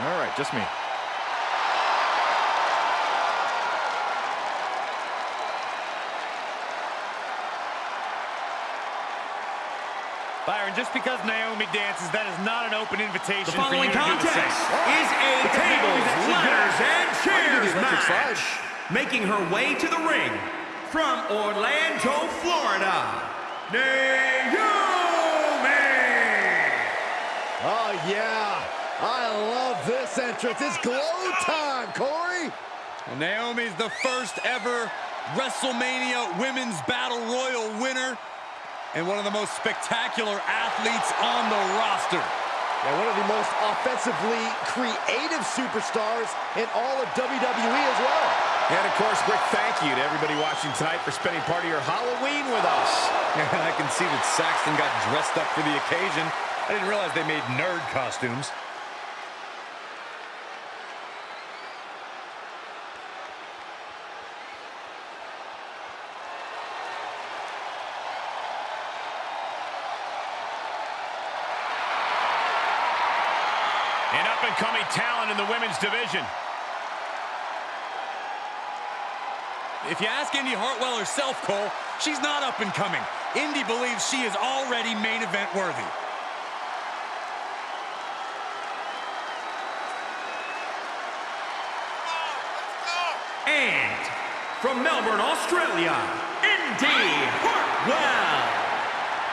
All right, just me. Byron, just because Naomi dances, that is not an open invitation The for you following to do the contest same. is a tables, ladders, and chairs electric match. Making her way to the ring from Orlando, Florida, Naomi! Oh, yeah. I love this entrance. It's glow time, Corey. Well, Naomi's the first ever WrestleMania Women's Battle Royal winner and one of the most spectacular athletes on the roster. And one of the most offensively creative superstars in all of WWE as well. And of course, quick thank you to everybody watching tonight for spending part of your Halloween with us. And I can see that Saxton got dressed up for the occasion. I didn't realize they made nerd costumes. An up-and-coming in the women's division. If you ask Indi Hartwell herself, Cole, she's not up and coming. Indi believes she is already main event worthy. And from Melbourne, Australia, Indi Hartwell.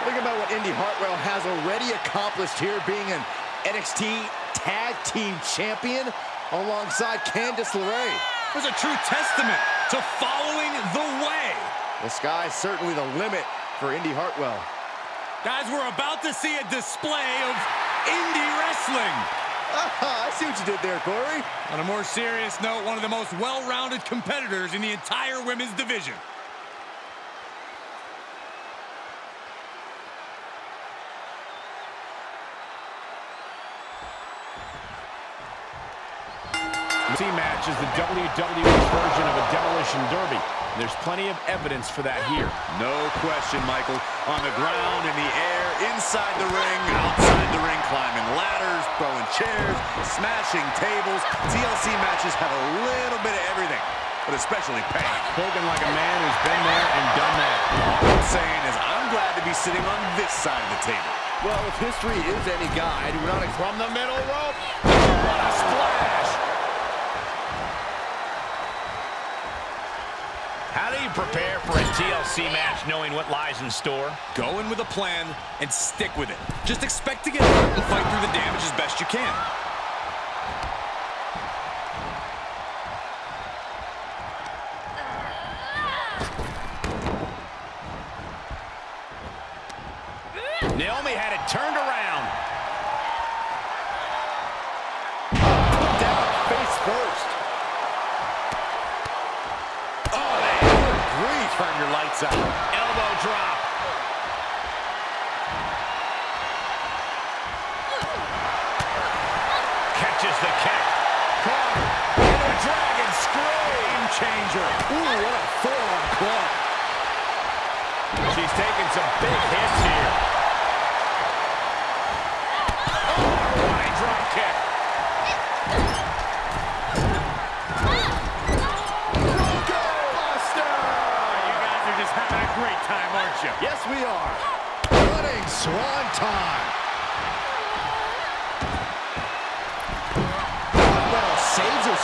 Think about what Indy Hartwell has already accomplished here, being an NXT Tag Team Champion alongside Candice LeRae. It was a true testament to following the way. The sky's certainly the limit for Indi Hartwell. Guys, we're about to see a display of indie wrestling. Ah, I see what you did there, Corey. On a more serious note, one of the most well-rounded competitors in the entire women's division. The team match is the WWE version of a demolition derby. There's plenty of evidence for that here. No question, Michael. On the ground, in the air, inside the ring, outside the ring, climbing ladders, throwing chairs, smashing tables. TLC matches have a little bit of everything, but especially pain. Spoken like a man who's been there and done that. All I'm saying is I'm glad to be sitting on this side of the table. Well, if history is any guide, we're not From the middle rope. What a splash. Do you prepare for a TLC match knowing what lies in store? Go in with a plan and stick with it. Just expect to get hurt and fight through the damage as best you can. Catches the kick. Into a dragon scream changer. Ooh, what a forearm club. She's taking some big hits here. Oh, running drop kick. You guys are just having a great time, aren't you? Yes, we are. Running swan time.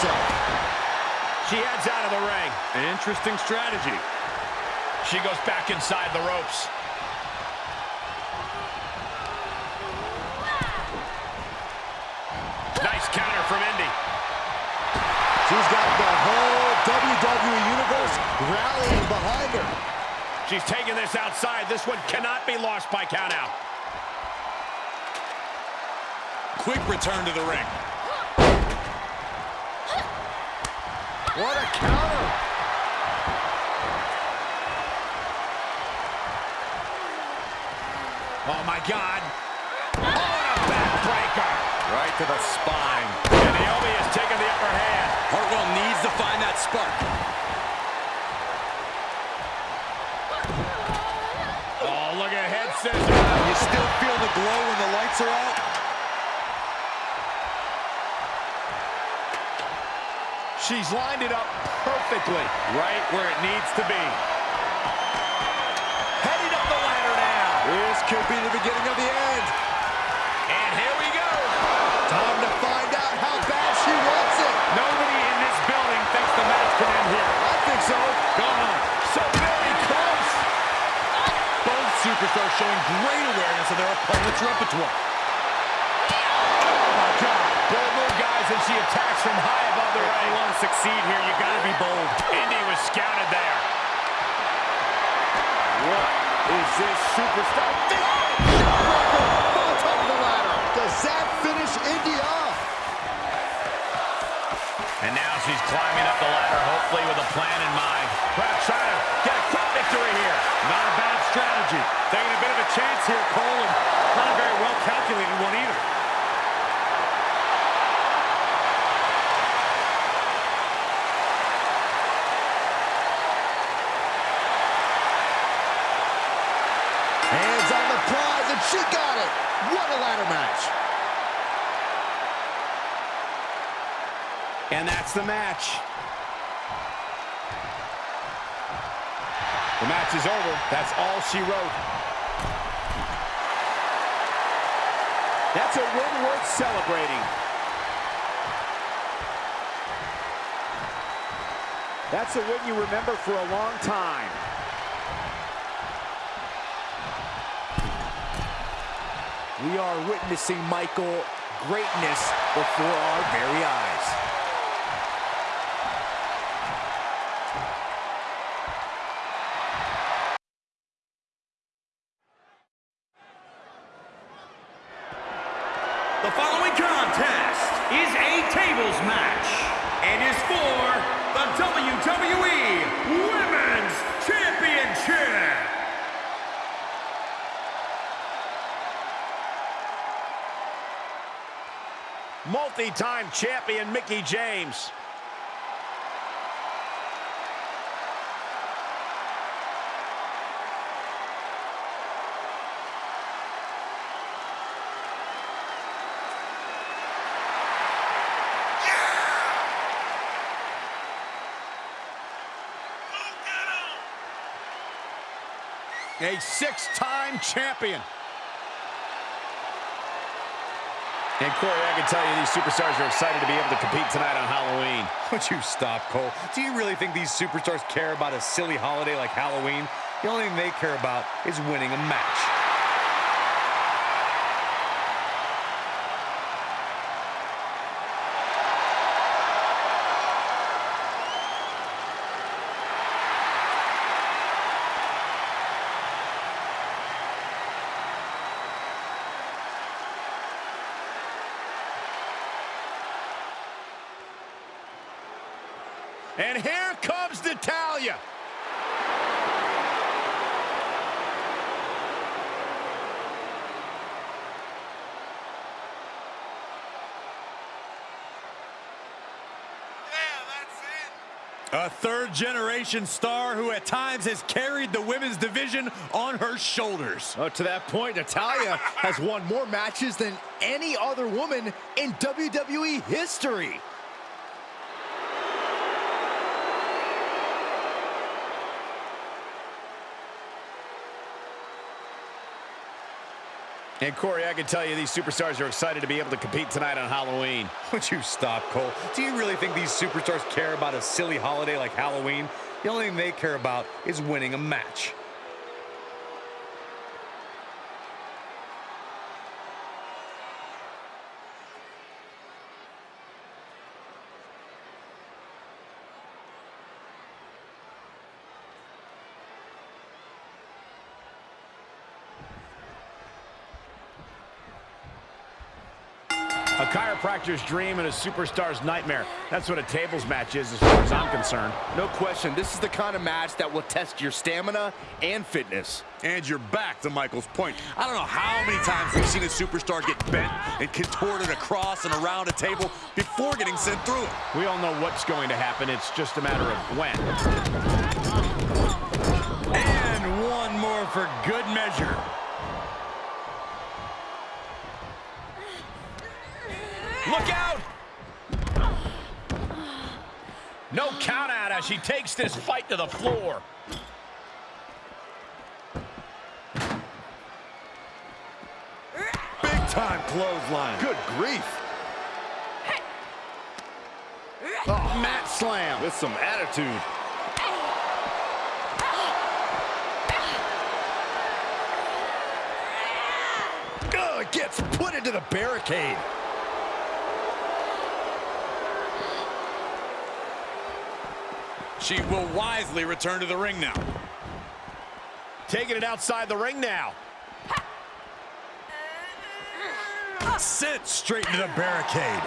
She heads out of the ring. An interesting strategy. She goes back inside the ropes. Nice counter from Indi. She's got the whole WWE Universe rallying behind her. She's taking this outside. This one cannot be lost by countout. Quick return to the ring. What a counter. Oh, my God. Oh, and a backbreaker. Right to the spine. And Naomi has taken the upper hand. Hartwell needs to find that spark. Oh, look at head scissor. You still feel the glow when the lights are out? She's lined it up perfectly. Right where it needs to be. Heading up the ladder now. This could be the beginning of the end. And here we go. Time to find out how bad she wants it. Nobody in this building thinks the match can end here. I think so. Go on. So very close. Both superstars showing great awareness of their opponent's repertoire. Oh, my God. Bold move, guys, and she attacks from high above the If you want to succeed here, you got to be bold. Indi was scouted there. What is this superstar? Oh, from the top of the ladder. Does that finish Indi off? And now she's climbing up the ladder, hopefully with a plan in mind. Perhaps trying to get a quick victory here. Not a bad strategy. Taking a bit of a chance here, Cole, and not a very well calculated one either. Hands on the prize, and she got it. What a ladder match. And that's the match. The match is over. That's all she wrote. That's a win worth celebrating. That's a win you remember for a long time. We are witnessing, Michael, greatness before our very eyes. The following contest is a tables match and is for the WWE Women's Multi-time champion Mickie James. A six-time champion. And Corey, I can tell you these superstars are excited to be able to compete tonight on Halloween. Would you stop, Cole? Do you really think these superstars care about a silly holiday like Halloween? The only thing they care about is winning a match. And here comes Natalya. A third generation star who at times has carried the women's division on her shoulders. Oh, to that point, Natalya has won more matches than any other woman in WWE history. And Corey, I can tell you these superstars are excited to be able to compete tonight on Halloween. Would you stop, Cole? Do you really think these superstars care about a silly holiday like Halloween? The only thing they care about is winning a match. A chiropractor's dream and a superstar's nightmare. That's what a tables match is as far as I'm concerned. No question, this is the kind of match that will test your stamina and fitness. And you're back to Michael's point. I don't know how many times we've seen a superstar get bent and contorted across and around a table before getting sent through it. We all know what's going to happen. It's just a matter of when. And one more for good measure. Look out! No count out as she takes this fight to the floor. Big time clothesline. Good grief. Oh, mat slam. With some attitude. It gets put into the barricade. She will wisely return to the ring now. Taking it outside the ring now. Sent straight into the barricade.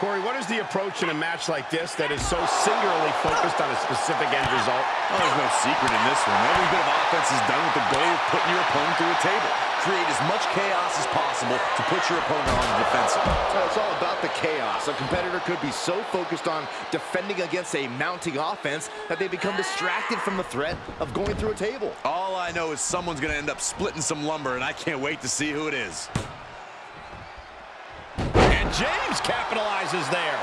Corey, what is the approach in a match like this that is so singularly focused on a specific end result? Oh, there's no secret in this one. Every bit of offense is done with the goal of putting your opponent through a table. Create as much chaos as possible to put your opponent on the defensive. It's all about the chaos. A competitor could be so focused on defending against a mounting offense that they become distracted from the threat of going through a table. All I know is someone's going to end up splitting some lumber, and I can't wait to see who it is. And James capitalizes there.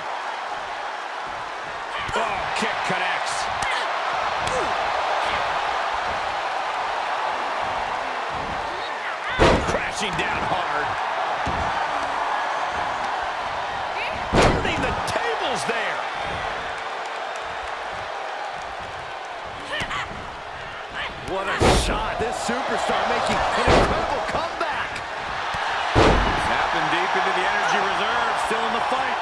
Oh, kick connects. Crashing down hard. Turning the tables there. What a shot. This superstar making an incredible comeback. Tapping deep into the energy reserve, still in the fight.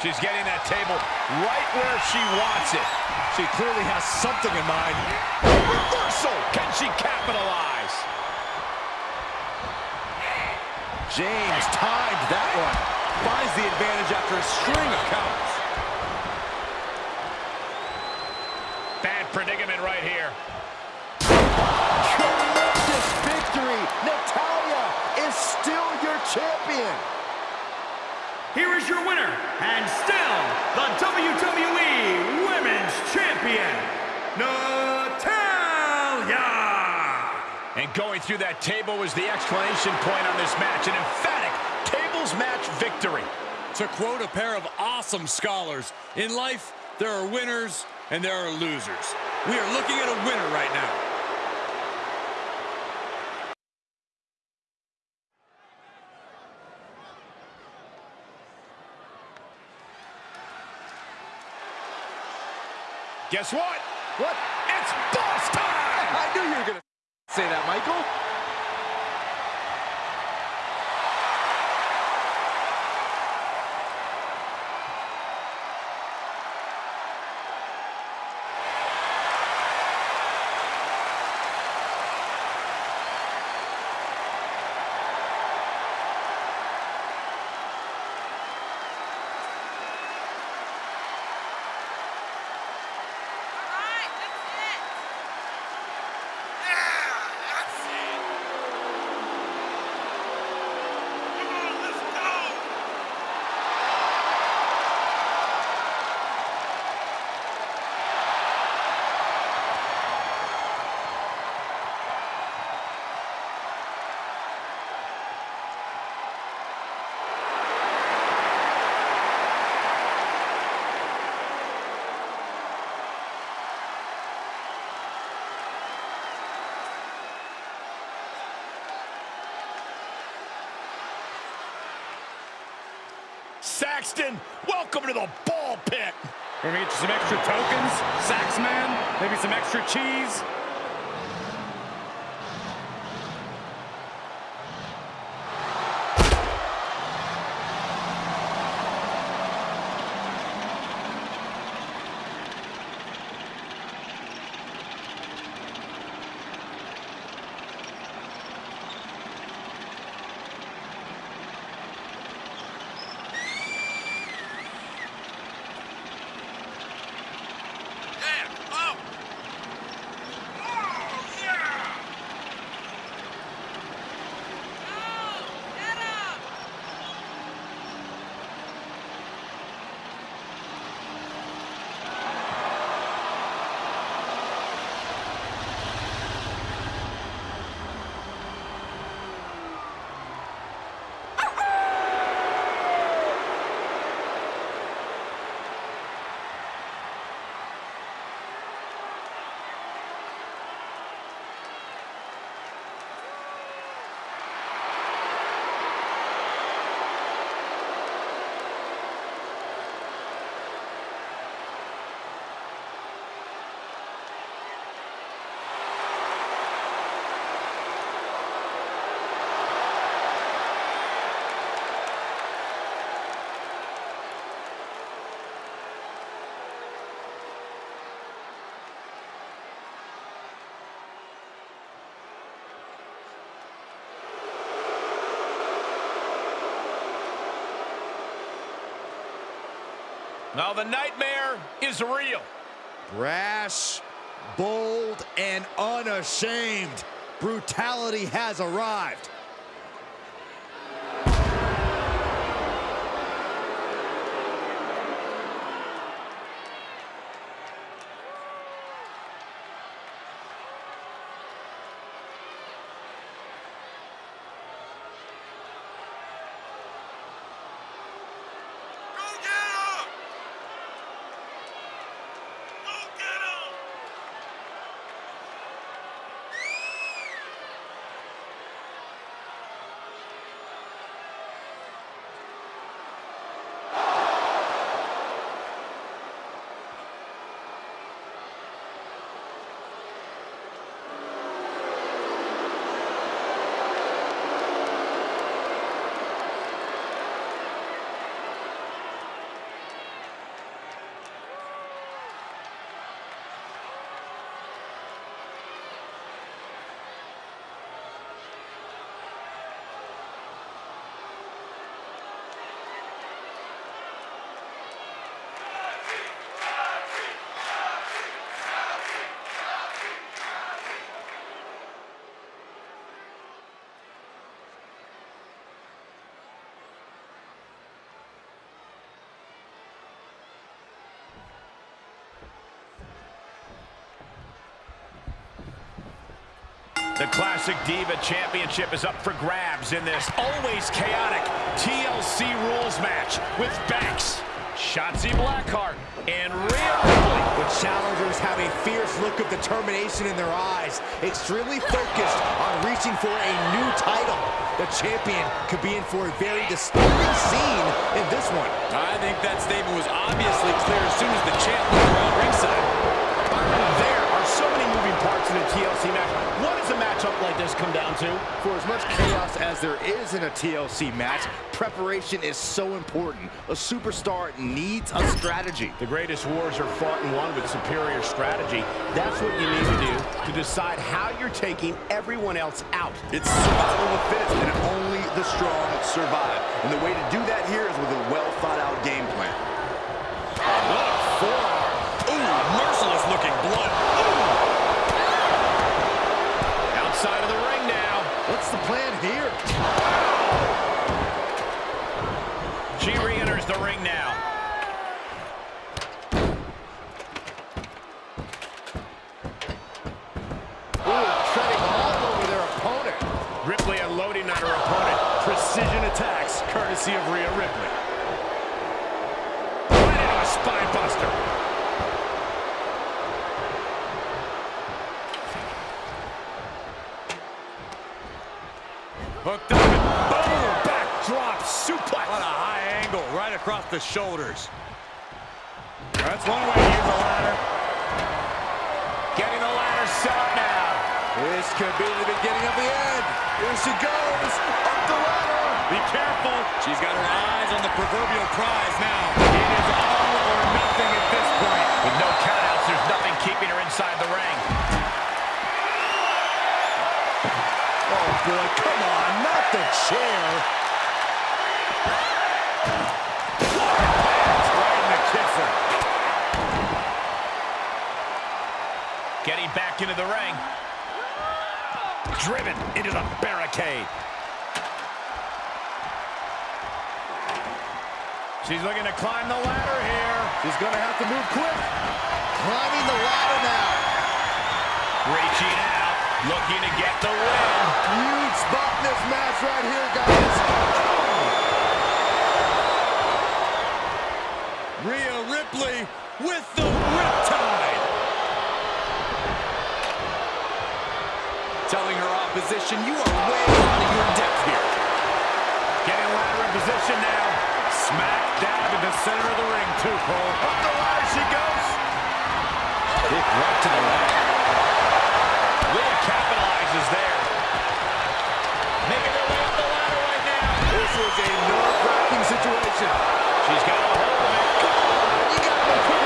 She's getting that table right where she wants it. She clearly has something in mind. Reversal. Can she capitalize? James timed that one. Finds the advantage after a string of counters. Bad predicament right here. Tremendous victory. Natalya is still your champion. Here is your winner, and still the WWE Women's Champion, Natalya! And going through that table was the exclamation point on this match. An emphatic tables match victory. To quote a pair of awesome scholars, in life, there are winners and there are losers. We are looking at a winner right now. Guess what? What? It's boss time! I knew you were going to say that, Michael. Alright, that's it. Yeah, that's it. Saxton, welcome to the ball pit. We're gonna get you some extra tokens, Saxman, maybe some extra cheese. Now the nightmare is real. Brash, bold, and unashamed. Brutality has arrived. The Classic Diva Championship is up for grabs in this always chaotic TLC rules match with Banks, Shotzi Blackheart, and Rhea Ripley. The challengers have a fierce look of determination in their eyes, extremely focused on reaching for a new title. The champion could be in for a very disturbing scene in this one. I think that statement was obviously clear as soon as the champ looked around ringside. There are so many moving parts in a TLC match. What is does a matchup like this come down to? For as much chaos as there is in a TLC match, preparation is so important. A superstar needs a strategy. The greatest wars are fought and won with superior strategy. That's what you need to do to decide how you're taking everyone else out. It's survival of the fittest, and only the strong survive. And the way to do that here is with a well-thought-out game plan. What a forearm. Ooh, merciless looking blood. Outside of the ring now. What's the plan here? She re-enters the ring now. Ooh, treading all over their opponent. Ripley unloading on her opponent. Precision attacks, courtesy of Rhea Ripley. Right into a spine buster. Hooked up and boom! Backdrop suplex. What a high angle right across off the shoulders. That's one way to use the ladder. Getting the ladder set up now. This could be the beginning of the end. Here she goes, up the ladder. Be careful. She's got her eyes on the proverbial prize now. It is all or nothing at this point. With no countouts, there's nothing keeping her inside the ring. Oh boy, come on, not the chair. That's right in the kisser. Getting back into the ring. Driven into the barricade. She's looking to climb the ladder here. She's gonna have to move quick. Climbing the ladder now. Reaching out, looking to get the win. Huge spot in this match right here, guys. Rhea Ripley with the riptide. Telling her opposition, you are way out of your depth here. Getting ladder in position now. Smack dab in the center of the ring, too, Cole. Up the ladder she goes. Kick right to the ladder. Rhea capitalizes there. Making her way up the ladder right now. This is a nerve-wracking situation. She's got a hold of it. You gotta go quicker than this.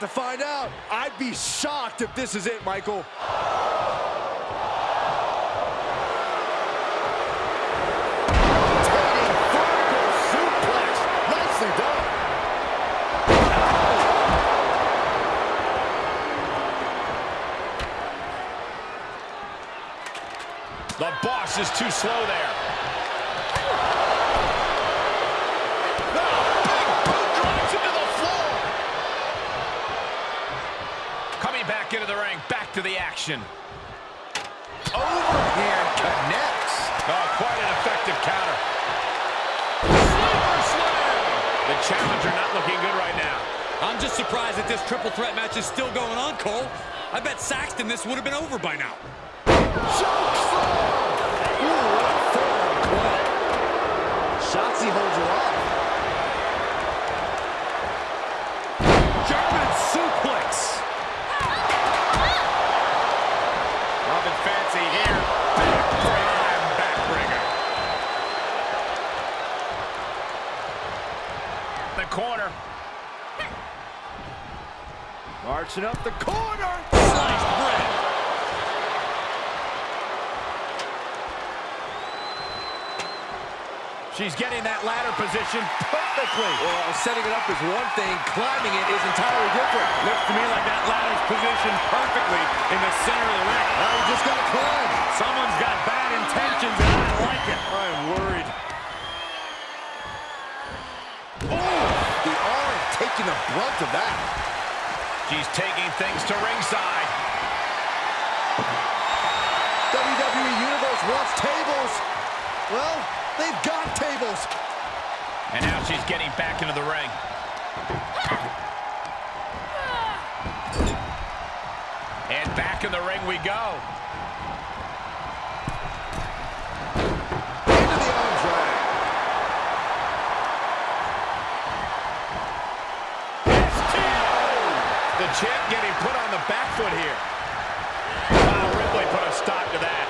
To find out. I'd be shocked if this is it, Michael. The boss is too slow there. Oh, big boot drives into the floor. Coming back into the ring, back to the action. Overhand connects. Oh, quite an effective counter. Sleeper slam. The challenger not looking good right now. I'm just surprised that this triple threat match is still going on, Cole. I bet Saxton this would have been over by now. The corner. Sliced bread. She's getting that ladder position perfectly. Well, setting it up is one thing. Climbing it is entirely different. Looks to me like that ladder's positioned perfectly in the center of the ring. Now you just gotta climb. Someone's got bad intentions, and I like it. I'm worried. Oh, the arm taking the brunt of that. She's taking things to ringside. WWE Universe wants tables. Well, they've got tables. And now she's getting back into the ring. And back in the ring we go. Champ getting put on the back foot here. Wow, Ripley put a stop to that.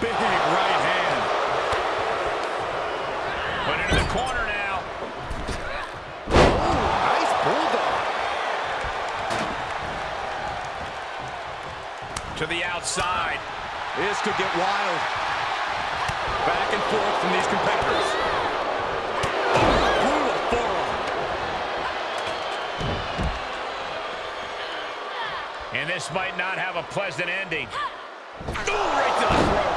Big right hand. Put into the corner now. Nice bulldog. To the outside. This could get wild. Back and forth from these competitors. And this might not have a pleasant ending. Ooh, right to the throat.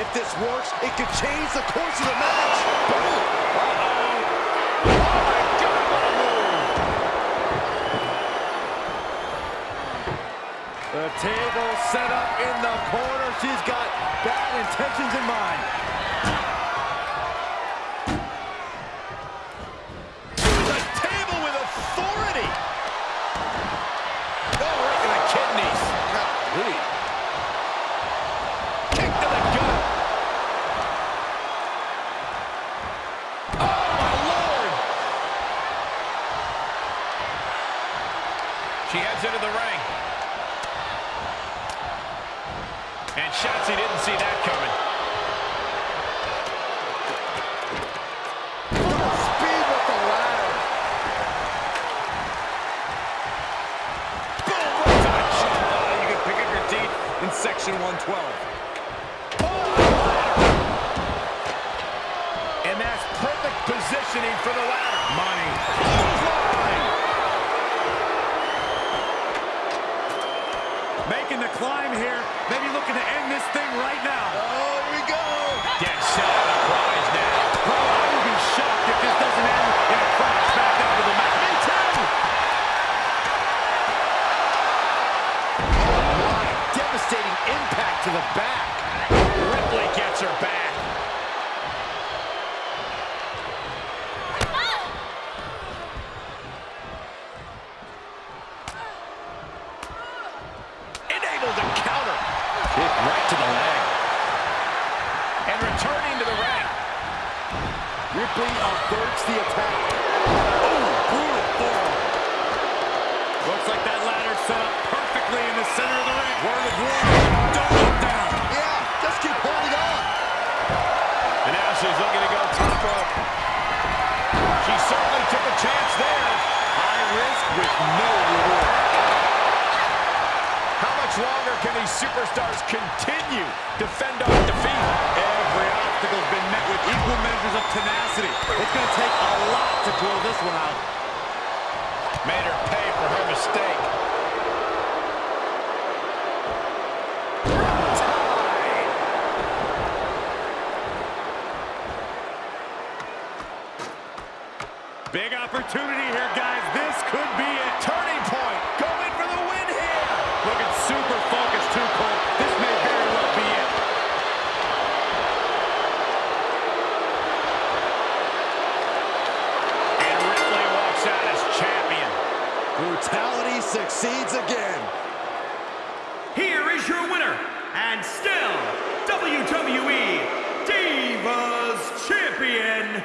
If this works, it could change the course of the match. Oh, the table set up in the corner. She's got bad intentions in mind. shots he didn't see that coming. Speed with the ladder. Boom! You can pick up your in section 112. impact to the back. Ripley gets her back. going to take a lot to pull this one out. Made her pay for her mistake. Big opportunity here, guys. This could be a turning point. Going for the win here. Looking super focused too, Cole. succeeds again. Here is your winner, and still WWE Divas Champion,